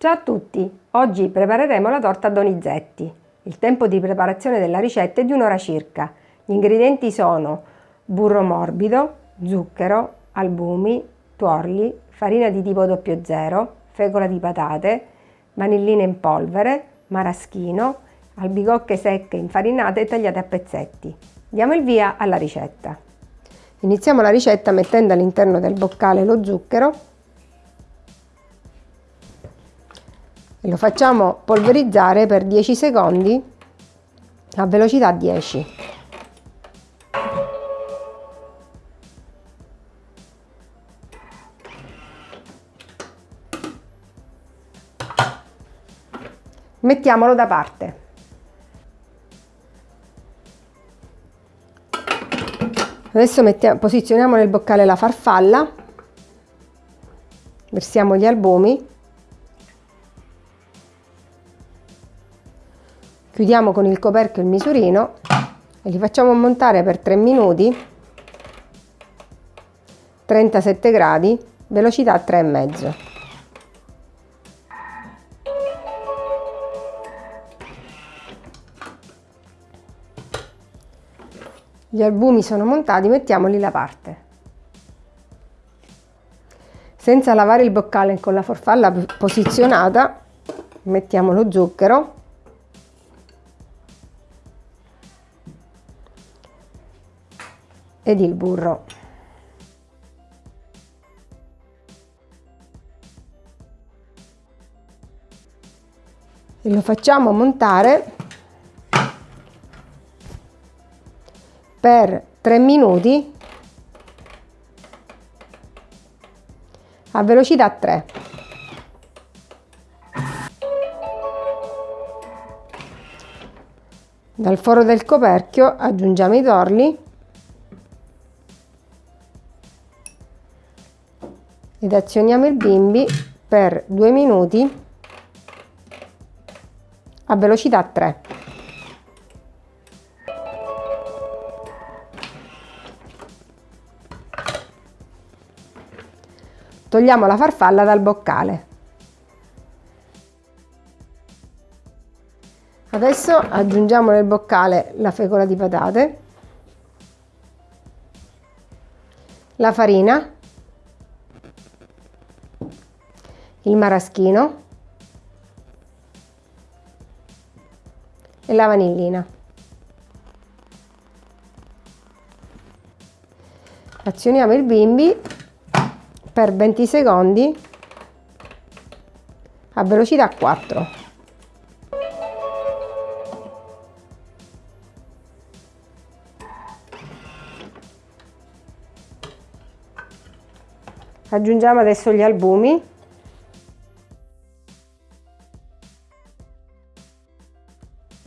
Ciao a tutti! Oggi prepareremo la torta Donizetti. Il tempo di preparazione della ricetta è di un'ora circa. Gli ingredienti sono burro morbido, zucchero, albumi, tuorli, farina di tipo 00, fecola di patate, vanillina in polvere, maraschino, albicocche secche infarinate e tagliate a pezzetti. Diamo il via alla ricetta. Iniziamo la ricetta mettendo all'interno del boccale lo zucchero lo facciamo polverizzare per 10 secondi a velocità 10. Mettiamolo da parte. Adesso mettiamo, posizioniamo nel boccale la farfalla, versiamo gli albumi, chiudiamo con il coperchio il misurino e li facciamo montare per 3 minuti, 37 gradi, velocità 3,5. Gli albumi sono montati, mettiamoli da parte. Senza lavare il boccale con la farfalla posizionata, mettiamo lo zucchero. Ed il burro. E lo facciamo montare per 3 minuti a velocità 3. Dal foro del coperchio aggiungiamo i torli ed azioniamo il bimbi per 2 minuti a velocità 3. Togliamo la farfalla dal boccale. Adesso aggiungiamo nel boccale la fecola di patate, la farina, il maraschino e la vanillina. Azioniamo il bimbi per 20 secondi a velocità 4. Aggiungiamo adesso gli albumi.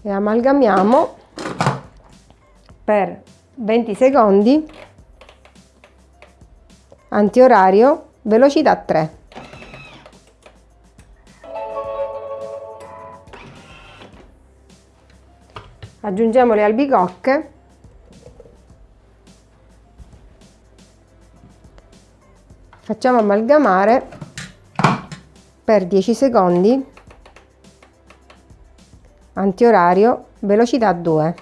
E amalgamiamo per 20 secondi antiorario, velocità 3. Aggiungiamo le albicocche. Facciamo amalgamare per 10 secondi antiorario, velocità 2.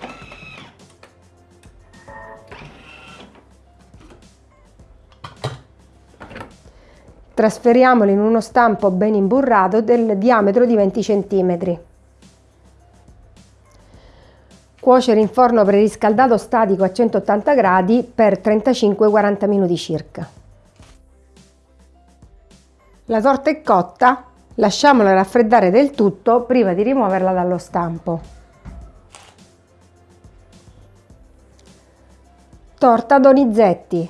Trasferiamolo in uno stampo ben imburrato del diametro di 20 cm. Cuocere in forno preriscaldato statico a 180 gradi per 35-40 minuti circa. La torta è cotta, lasciamola raffreddare del tutto prima di rimuoverla dallo stampo. Torta Donizetti.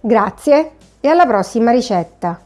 Grazie e alla prossima ricetta!